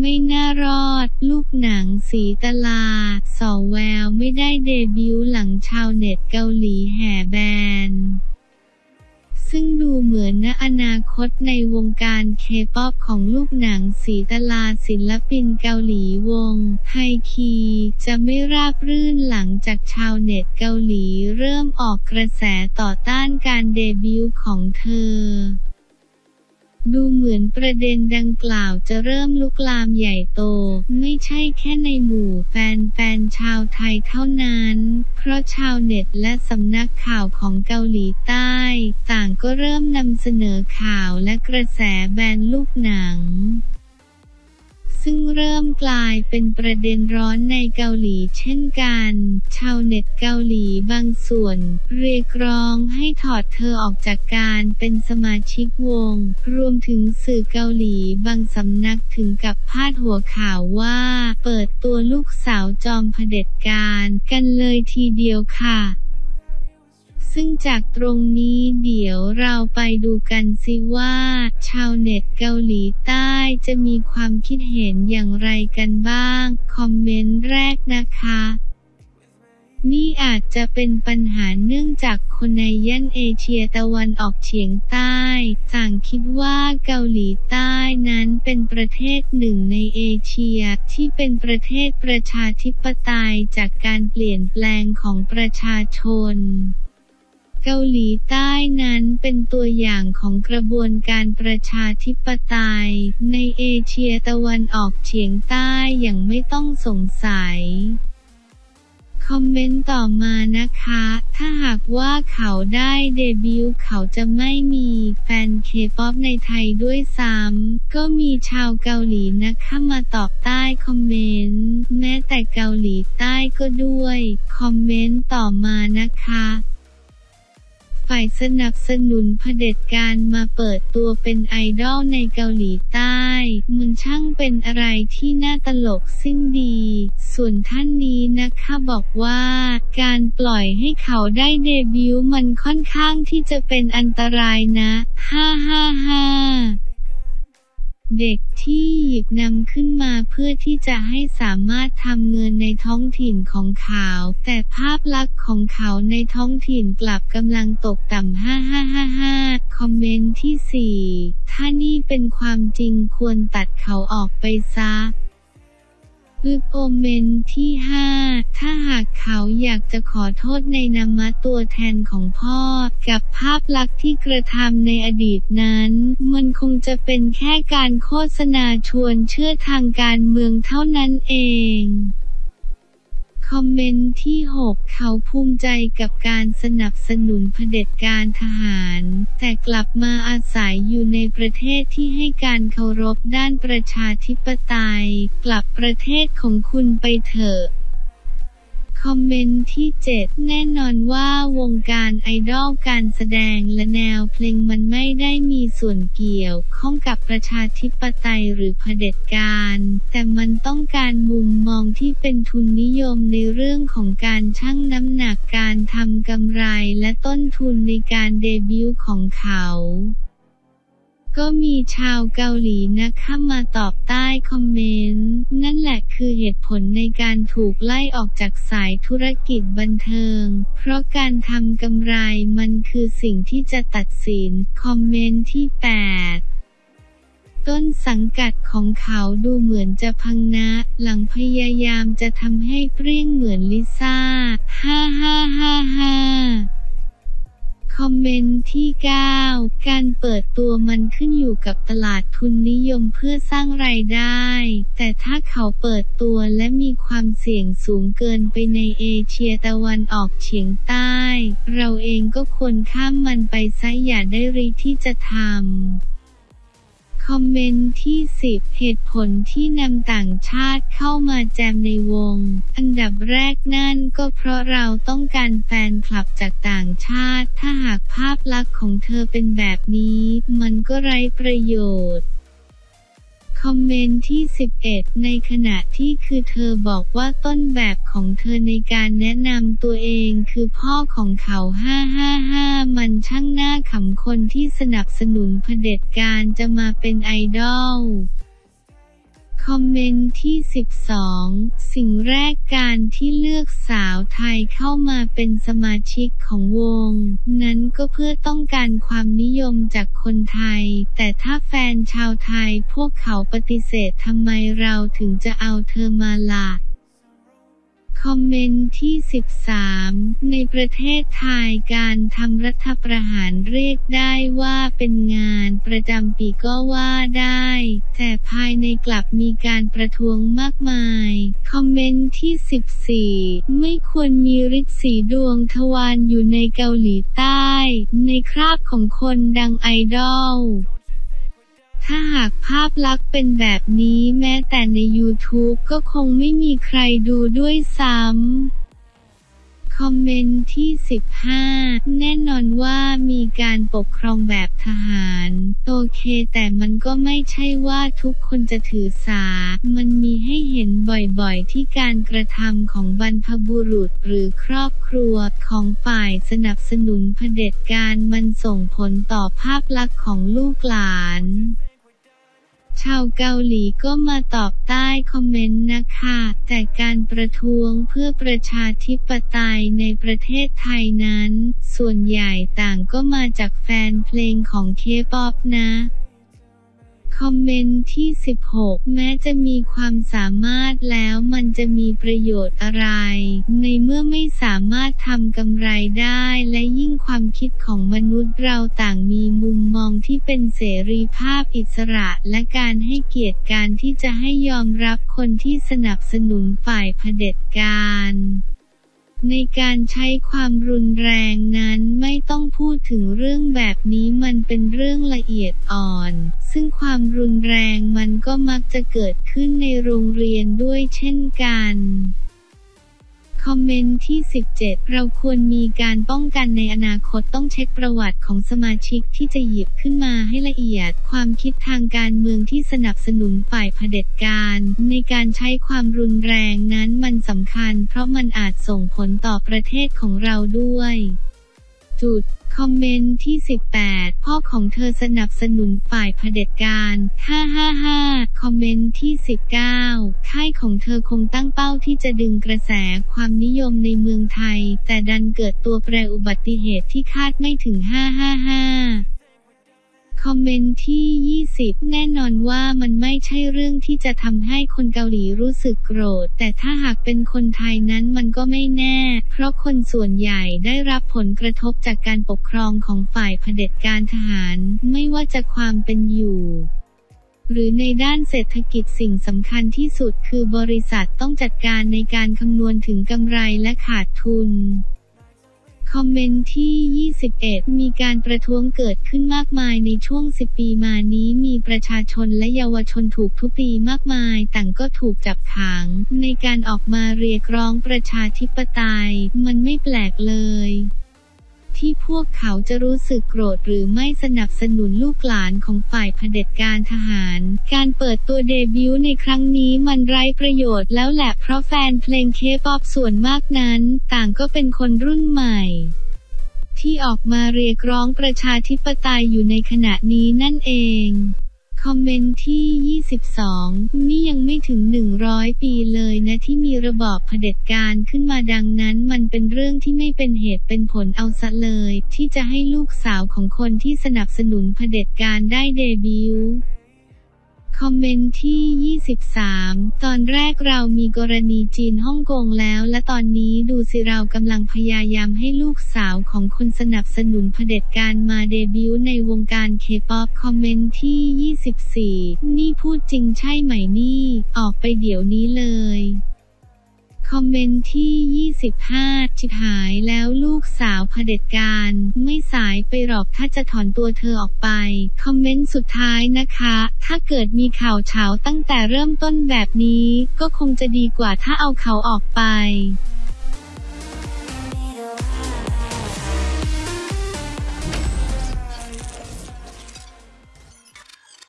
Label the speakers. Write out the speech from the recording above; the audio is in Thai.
Speaker 1: ไม่น่ารอด ลูกหนังศีตลา ส่อแววไม่ได้เดบิวต์หลังชาวเน็ตเกาหลีแห่แบนซึ่งดูเหมือนณอนาคตในวงการเคป๊อปของลูกหนังศีตลาศิลปินเกาหลีวง H1-KEY จะไม่ราบรื่นหลังจากชาวเน็ตเกาหลีเริ่มออกกระแสต่อต้านการเดบิวต์ของเธอ ดูเหมือนประเด็นดังกล่าวจะเริ่มลุกลามใหญ่โต ไม่ใช่แค่ในหมู่แฟนๆชาวไทยเท่านั้น เพราะชาวเน็ตและสำนักข่าวของเกาหลีใต้ ต่างก็เริ่มนำเสนอข่าวและกระแสแบนลูกหนัง ซึ่งเริ่มกลายเป็นประเด็นร้อนในเกาหลีเช่นกัน ชาวเน็ตเกาหลีบางส่วน เรียกร้องให้ถอดเธอออกจากการเป็นสมาชิกวง รวมถึงสื่อเกาหลีบางสำนักถึงกับพาดหัวข่าวว่า เปิดตัวลูกสาวจอมเผด็จการ กันเลยทีเดียวค่ะ ซึ่งจากตรงนี้เดี๋ยวเราไปดูกันสิว่า ชาวเน็ตเกาหลีใต้จะมีความคิดเห็นอย่างไรกันบ้าง คอมเมนต์แรกนะคะนี่อาจจะเป็นปัญหาเนื่องจากคนในย่านเอเชียตะวันออกเฉียงใต้ต่างคิดว่าเกาหลีใต้นั้นเป็นประเทศหนึ่งในเอเชียที่เป็นประเทศประชาธิปไตยจากการเปลี่ยนแปลงของประชาชน เกาหลีใต้นั้นเป็นตัวอย่างของกระบวนการประชาธิปไตย ในเอเชียตะวันออกเฉียงใต้อย่างไม่ต้องสงสัยคอมเมนต์ต่อมานะคะ ถ้าหากว่าเขาได้เดบิวต์เขาจะไม่มีแฟนเคป๊อปในไทยด้วยซ้ำ ก็มีชาวเกาหลีนะคะมาตอบใต้คอมเมนต์ แม้แต่เกาหลีใต้ก็ด้วย คอมเมนต์ต่อมานะคะ ฝ่ายสนับสนุนเผด็จการมาเปิดตัวเป็นไอดอลในเกาหลีใต้ มันช่างเป็นอะไรที่น่าตลกสิ้นดี ส่วนท่านนี้นะคะบอกว่า การปล่อยให้เขาได้เดบิวต์มันค่อนข้างที่จะเป็นอันตรายนะ ฮ่าฮ่าฮ่า เด็กที่หยิบนำขึ้นมาเพื่อที่จะให้สามารถทำเงินในท้องถิ่นของเขา แต่ภาพลักษณ์ของเขาในท้องถิ่นกลับกำลังตกต่ำ 5555 คอมเมนต์ที่ 4 ถ้านี่เป็นความจริงควรตัดเขาออกไปซะ อึกโอเมนที่ 5 ถ้าหากเขาอยากจะขอโทษในนามะตัวแทนของพ่อ กับภาพลักษณ์ที่กระทำในอดีตนั้น มันคงจะเป็นแค่การโฆษณาชวนเชื่อทางการเมืองเท่านั้นเอง คอมเมนต์ที่ 6 เขาภูมิใจกับการสนับสนุนเผด็จการทหาร แต่กลับมาอาศัยอยู่ในประเทศที่ให้การเคารพด้านประชาธิปไตย กลับประเทศของคุณไปเถอะ คอมเมนต์ที่ 7 แน่นอนว่าวงการไอดอลการแสดงและแนวเพลงมันไม่ได้มีส่วนเกี่ยวข้องกับประชาธิปไตยหรือเผด็จการ แต่มันต้องการมุมมองที่เป็นทุนนิยมในเรื่องของการชั่งน้ำหนักการทำกำไรและต้นทุนในการเดบิวต์ของเขา ก็มีชาวเกาหลีนะคะมาตอบใต้คอมเมนต์ นั่นแหละคือเหตุผลในการถูกไล่ออกจากสายธุรกิจบันเทิง เพราะการทำกำไรมันคือสิ่งที่จะตัดสิน คอมเมนต์ที่ 8ต้นสังกัดของเขาดูเหมือนจะพังนะ หลังพยายามจะทำให้เปรี้ยงเหมือนลิซ่า ฮ่าฮ่าฮ่าฮ่า อมเมนต์ที่ 9 การเปิดตัวมันขึ้นอยู่กับตลาดทุนนิยมเพื่อสร้างรายได้ แต่ถ้าเขาเปิดตัวและมีความเสี่ยงสูงเกินไปในเอเชียตะวันออกเฉียงใต้ เราเองก็ควรข้ามมันไปซะอย่าได้ริที่จะทำ อมเมนต์ที่ 10 เหตุผลที่นำต่างชาติเข้ามาแจมในวง อันดับแรกนั่นก็เพราะเราต้องการแฟนคลับจากต่างชาติ ถ้าหากภาพลักษณ์ของเธอเป็นแบบนี้ มันก็ไร้ประโยชน์ คอมเมนต์ที่ 11 ในขณะที่คือเธอบอกว่าต้นแบบของเธอในการแนะนำตัวเองคือพ่อของเขา 555 มันช่างน่าขำคนที่สนับสนุนเผด็จการจะมาเป็นไอดอล คอมเมนต์ที่ 12 สิ่งแรกการที่เลือกสาวไทยเข้ามาเป็นสมาชิกของวง นั้นก็เพื่อต้องการความนิยมจากคนไทย แต่ถ้าแฟนชาวไทยพวกเขาปฏิเสธทำไมเราถึงจะเอาเธอมาล่ะ คอมเมนต์ที่ 13 ในประเทศไทยการทำรัฐประหารเรียกได้ว่าเป็นงานประจำปีก็ว่าได้ แต่ภายในกลับมีการประท้วงมากมาย คอมเมนต์ที่ 14 ไม่ควรมีฤทธิ์สีดวงทวารอยู่ในเกาหลีใต้ ในคราบของคนดังไอดอล ถ้าหากภาพลักษณ์เป็นแบบนี้แม้แต่ใน YouTube ก็คงไม่มีใครดูด้วยซ้ำ คอมเมนต์ที่ 15 แน่นอนว่ามีการปกครองแบบทหาร โอเคแต่มันก็ไม่ใช่ว่าทุกคนจะถือสา มันมีให้เห็นบ่อยๆที่การกระทำของบรรพบุรุษหรือครอบครัวของฝ่ายสนับสนุนเผด็จการมันส่งผลต่อภาพลักษณ์ของลูกหลาน ชาวเกาหลีก็มาตอบใต้คอมเมนต์นะคะ แต่การประท้วงเพื่อประชาธิปไตยในประเทศไทยนั้น ส่วนใหญ่ต่างก็มาจากแฟนเพลงของเคป๊อปนะ คอมเมนต์ที่ 16 แม้จะมีความสามารถแล้วมันจะมีประโยชน์อะไร ในเมื่อไม่สามารถทำกำไรได้และยิ่งความคิดของมนุษย์เราต่างมีมุมมองที่เป็นเสรีภาพอิสระและการให้เกียรติการที่จะให้ยอมรับคนที่สนับสนุนฝ่ายเผด็จการ ในการใช้ความรุนแรงนั้นไม่ต้องพูดถึงเรื่องแบบนี้มันเป็นเรื่องละเอียดอ่อน ซึ่งความรุนแรงมันก็มักจะเกิดขึ้นในโรงเรียนด้วยเช่นกัน คอมเมนต์ที่ 17 เราควรมีการป้องกันในอนาคตต้องเช็คประวัติของสมาชิกที่จะหยิบขึ้นมาให้ละเอียด ความคิดทางการเมืองที่สนับสนุนฝ่ายเผด็จการ ในการใช้ความรุนแรงนั้นมันสำคัญ เพราะมันอาจส่งผลต่อประเทศของเราด้วย จุดคอมเมนต์ที่ 18 พ่อของเธอสนับสนุนฝ่ายเผด็จการ 555 คอมเมนต์ที่ 19 ค่ายของเธอคงตั้งเป้าที่จะดึงกระแสความนิยมในเมืองไทย แต่ดันเกิดตัวแปรอุบัติเหตุที่คาดไม่ถึง 555 คอมเมนต์ที่ 20 แน่นอนว่ามันไม่ใช่เรื่องที่จะทำให้คนเกาหลีรู้สึกโกรธ แต่ถ้าหากเป็นคนไทยนั้นมันก็ไม่แน่ เพราะคนส่วนใหญ่ได้รับผลกระทบจากการปกครองของฝ่ายเผด็จการทหาร ไม่ว่าจะความเป็นอยู่หรือในด้านเศรษฐกิจสิ่งสำคัญที่สุดคือบริษัทต้องจัดการในการคำนวณถึงกำไรและขาดทุน คอมเมนต์ที่ 21 มีการประท้วงเกิดขึ้นมากมายในช่วง 10 ปีมานี้มีประชาชนและเยาวชนถูกทุบตีมากมาย ต่างก็ถูกจับขัง ในการออกมาเรียกร้องประชาธิปไตย มันไม่แปลกเลย ที่พวกเขาจะรู้สึกโกรธหรือไม่สนับสนุนลูกหลานของฝ่ายเผด็จการทหาร การเปิดตัวเดบิวต์ในครั้งนี้มันไร้ประโยชน์แล้วแหละเพราะแฟนเพลงเคป๊อปส่วนมากนั้น ต่างก็เป็นคนรุ่นใหม่ที่ออกมาเรียกร้องประชาธิปไตยอยู่ในขณะนี้นั่นเอง คอมเมนต์ที่ 22 นี่ยังไม่ถึง 100 ปีเลยนะที่มีระบอบเผด็จการขึ้นมาดังนั้น มันเป็นเรื่องที่ไม่เป็นเหตุเป็นผลเอาซะเลย ที่จะให้ลูกสาวของคนที่สนับสนุนเผด็จการได้เดบิวต์ คอมเมนต์ที่ 23 ตอนแรกเรามีกรณีจีนฮ่องกงแล้ว และตอนนี้ดูสิเรากำลังพยายามให้ลูกสาวของคนสนับสนุนเผด็จการมาเดบิวต์ในวงการเคป๊อปคอมเมนต์ที่ 24 นี่พูดจริงใช่ไหมนี่ ออกไปเดี๋ยวนี้เลย คอมเมนต์ที่ 25 ชิบหายแล้วลูกสาวเผด็จการ ไม่สายไปหรอกถ้าจะถอนตัวเธอออกไป คอมเมนต์สุดท้ายนะคะ ถ้าเกิดมีข่าวเฉาตั้งแต่เริ่มต้นแบบนี้ ก็คงจะดีกว่าถ้าเอาเขาออกไป